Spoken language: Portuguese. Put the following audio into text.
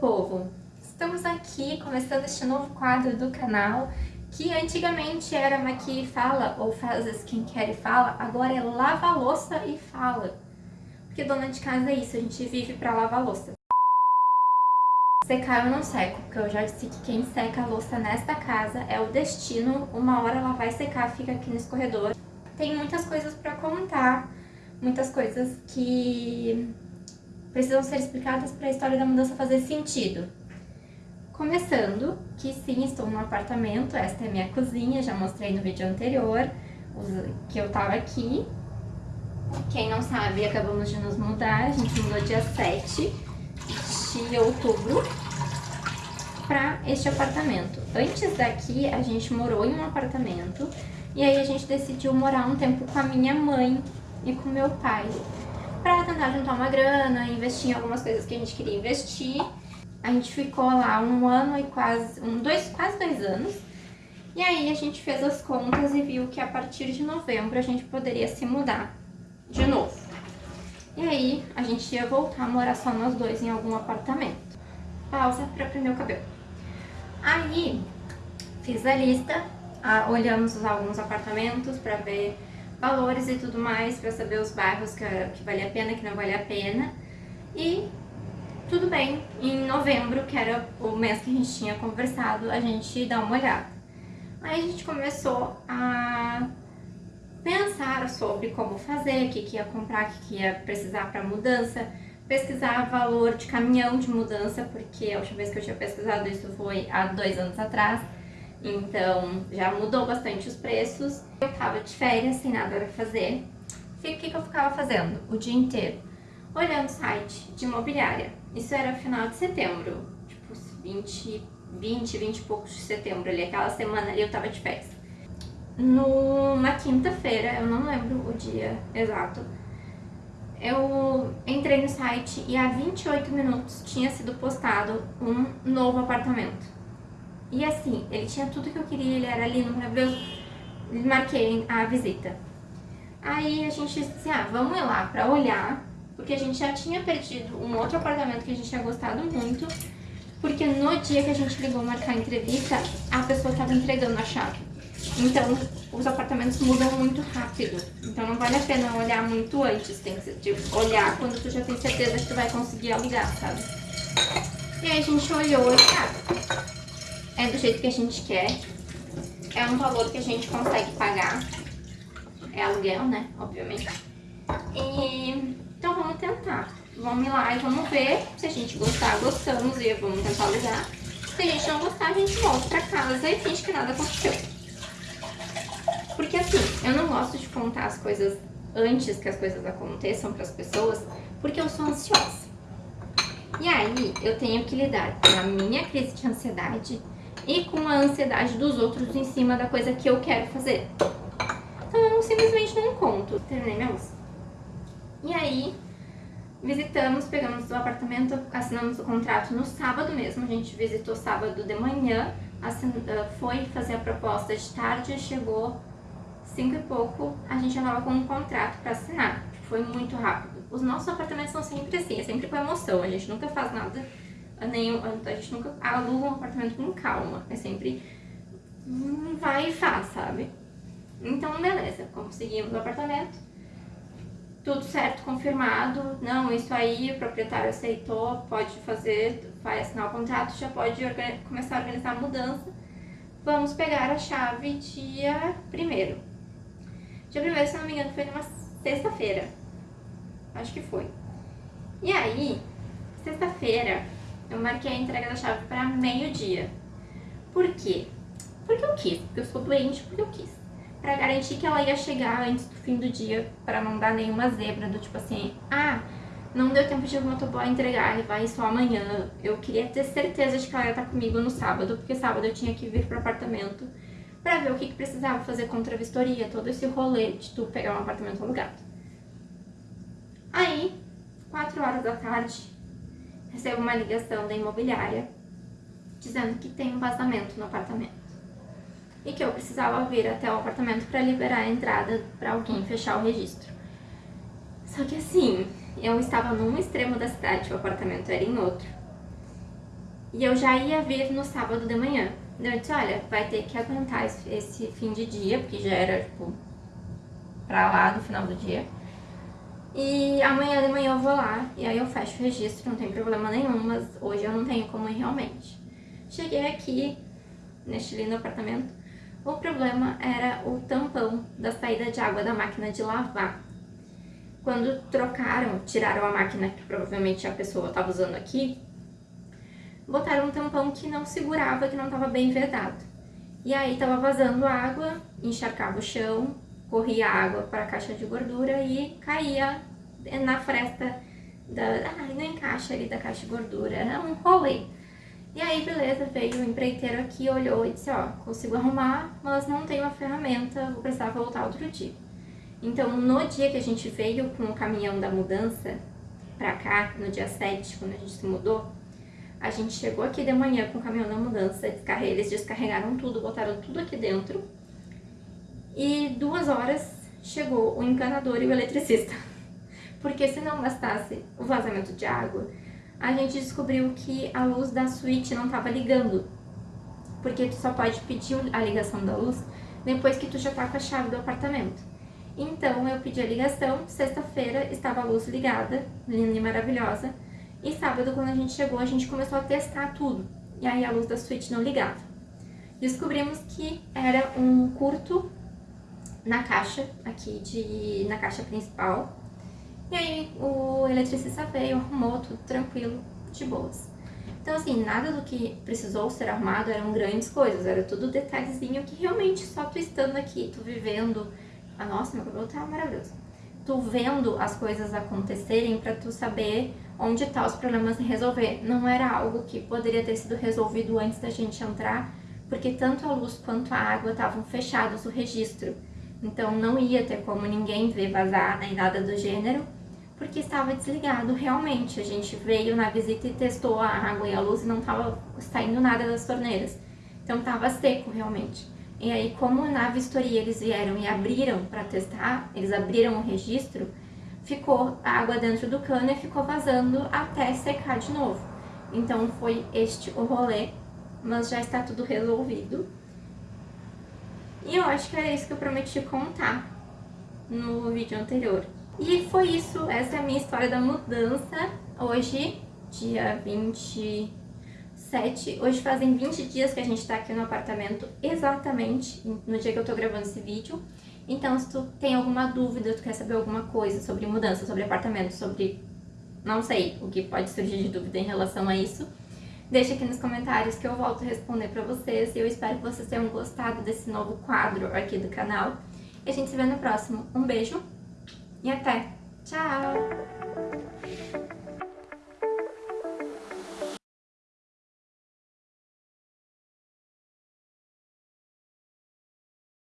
povo! Estamos aqui começando este novo quadro do canal que antigamente era Maqui Fala ou Faz Skincare e Fala, agora é Lava Louça e Fala. Porque dona de casa é isso, a gente vive pra lavar louça. Secar eu não seco, porque eu já disse que quem seca a louça nesta casa é o destino, uma hora ela vai secar, fica aqui no escorredor. Tem muitas coisas pra contar, muitas coisas que precisam ser explicadas para a história da mudança fazer sentido. Começando, que sim, estou no apartamento, esta é minha cozinha, já mostrei no vídeo anterior, que eu tava aqui. Quem não sabe, acabamos de nos mudar, a gente mudou dia 7 de outubro para este apartamento. Antes daqui, a gente morou em um apartamento, e aí a gente decidiu morar um tempo com a minha mãe e com meu pai tentar juntar uma grana, investir em algumas coisas que a gente queria investir. A gente ficou lá um ano e quase, um, dois, quase dois anos. E aí a gente fez as contas e viu que a partir de novembro a gente poderia se mudar de novo. E aí a gente ia voltar a morar só nós dois em algum apartamento. Pausa para prender o cabelo. Aí fiz a lista, olhamos alguns apartamentos para ver valores e tudo mais, para saber os bairros que, que vale a pena, que não vale a pena. E tudo bem, em novembro, que era o mês que a gente tinha conversado, a gente dá uma olhada. Aí a gente começou a pensar sobre como fazer, o que, que ia comprar, o que, que ia precisar para mudança, pesquisar valor de caminhão de mudança, porque a última vez que eu tinha pesquisado isso foi há dois anos atrás. Então já mudou bastante os preços. Eu tava de férias, sem nada para fazer. E o que, que eu ficava fazendo o dia inteiro? Olhando site de imobiliária. Isso era final de setembro, tipo 20, 20, 20 e poucos de setembro ali. Aquela semana ali eu tava de férias. Numa quinta-feira, eu não lembro o dia exato, eu entrei no site e há 28 minutos tinha sido postado um novo apartamento. E assim, ele tinha tudo que eu queria, ele era lindo, maravilhoso. Marquei a visita. Aí a gente disse assim, ah, vamos lá pra olhar, porque a gente já tinha perdido um outro apartamento que a gente tinha gostado muito, porque no dia que a gente ligou marcar a entrevista, a pessoa estava entregando a chave. Então, os apartamentos mudam muito rápido. Então, não vale a pena olhar muito antes. Tem que tipo, olhar quando tu já tem certeza que tu vai conseguir alugar, sabe? E aí a gente olhou e, cara, é do jeito que a gente quer, é um valor que a gente consegue pagar, é aluguel, né, obviamente. E, então vamos tentar, vamos lá e vamos ver, se a gente gostar, gostamos e vamos tentar alugar. Se a gente não gostar, a gente volta pra casa e finge que nada aconteceu. Porque assim, eu não gosto de contar as coisas antes que as coisas aconteçam para as pessoas, porque eu sou ansiosa. E aí, eu tenho que lidar com a minha crise de ansiedade, e com a ansiedade dos outros em cima da coisa que eu quero fazer. Então eu simplesmente não conto. Terminei minha luz. E aí, visitamos, pegamos o apartamento, assinamos o contrato no sábado mesmo. A gente visitou sábado de manhã, assin... Ah, foi fazer a proposta de tarde, chegou cinco e pouco, a gente já tava com um contrato para assinar. Foi muito rápido. Os nossos apartamentos são sempre assim, é sempre com emoção, a gente nunca faz nada nenhum, a gente nunca aluga um apartamento com calma. É sempre vai e faz, sabe? Então, beleza, conseguimos o apartamento. Tudo certo, confirmado. Não, isso aí, o proprietário aceitou, pode fazer, vai assinar o contrato, já pode começar a organizar a mudança. Vamos pegar a chave dia primeiro. Dia primeiro, se não me engano, foi numa sexta-feira. Acho que foi. E aí, sexta-feira, eu marquei a entrega da chave para meio-dia. Por quê? Porque eu quis, porque eu sou doente, porque eu quis. Pra garantir que ela ia chegar antes do fim do dia, para não dar nenhuma zebra, do tipo assim, ah, não deu tempo de o motoboy entregar, ele vai só amanhã. Eu queria ter certeza de que ela ia estar comigo no sábado, porque sábado eu tinha que vir pro apartamento para ver o que, que precisava fazer contra a vistoria, todo esse rolê de tu pegar um apartamento alugado. Aí, 4 horas da tarde, recebo uma ligação da imobiliária dizendo que tem um vazamento no apartamento e que eu precisava vir até o apartamento para liberar a entrada para alguém fechar o registro. Só que assim, eu estava num extremo da cidade, o apartamento era em outro. E eu já ia vir no sábado de manhã. Eu disse, olha, vai ter que aguentar esse fim de dia, porque já era, tipo, pra lá no final do dia. E amanhã de manhã eu vou lá, e aí eu fecho o registro, não tem problema nenhum, mas hoje eu não tenho como ir realmente. Cheguei aqui, neste lindo apartamento, o problema era o tampão da saída de água da máquina de lavar. Quando trocaram, tiraram a máquina que provavelmente a pessoa estava usando aqui, botaram um tampão que não segurava, que não estava bem vedado. E aí estava vazando água, encharcava o chão, corria água para a caixa de gordura e caía na fresta da, ah, no encaixe ali da caixa de gordura. Era um rolê. E aí, beleza, veio o empreiteiro aqui, olhou e disse, ó, consigo arrumar, mas não tenho a ferramenta, vou precisar voltar outro dia. Então, no dia que a gente veio com o caminhão da mudança pra cá, no dia 7, quando a gente se mudou, a gente chegou aqui de manhã com o caminhão da mudança, eles descarregaram tudo, botaram tudo aqui dentro, e duas horas chegou o encanador e o eletricista. Porque se não bastasse o vazamento de água, a gente descobriu que a luz da suíte não estava ligando. Porque tu só pode pedir a ligação da luz depois que tu já tá com a chave do apartamento. Então eu pedi a ligação, sexta-feira estava a luz ligada, linda e maravilhosa, e sábado quando a gente chegou a gente começou a testar tudo, e aí a luz da suíte não ligava. Descobrimos que era um curto na caixa, aqui de, na caixa principal. E aí o eletricista veio, arrumou tudo tranquilo, de boas. Então assim, nada do que precisou ser arrumado eram grandes coisas, era tudo detalhezinho que realmente só tu estando aqui, tu vivendo... Ah, nossa, meu cabelo tá maravilhoso. Tu vendo as coisas acontecerem pra tu saber onde tá os problemas e resolver. Não era algo que poderia ter sido resolvido antes da gente entrar, porque tanto a luz quanto a água estavam fechados o registro. Então não ia ter como ninguém ver vazar nem nada do gênero, porque estava desligado realmente. A gente veio na visita e testou a água e a luz e não estava saindo nada das torneiras. Então estava seco realmente. E aí, como na vistoria eles vieram e abriram para testar, eles abriram o registro, ficou a água dentro do cano e ficou vazando até secar de novo. Então foi este o rolê, mas já está tudo resolvido. E eu acho que era isso que eu prometi contar no vídeo anterior. E foi isso, essa é a minha história da mudança. Hoje, dia 27, hoje fazem 20 dias que a gente tá aqui no apartamento, exatamente no dia que eu tô gravando esse vídeo. Então, se tu tem alguma dúvida, tu quer saber alguma coisa sobre mudança, sobre apartamento, sobre... não sei, o que pode surgir de dúvida em relação a isso, Deixa aqui nos comentários que eu volto a responder pra vocês. E eu espero que vocês tenham gostado desse novo quadro aqui do canal. E a gente se vê no próximo. Um beijo e até! Tchau!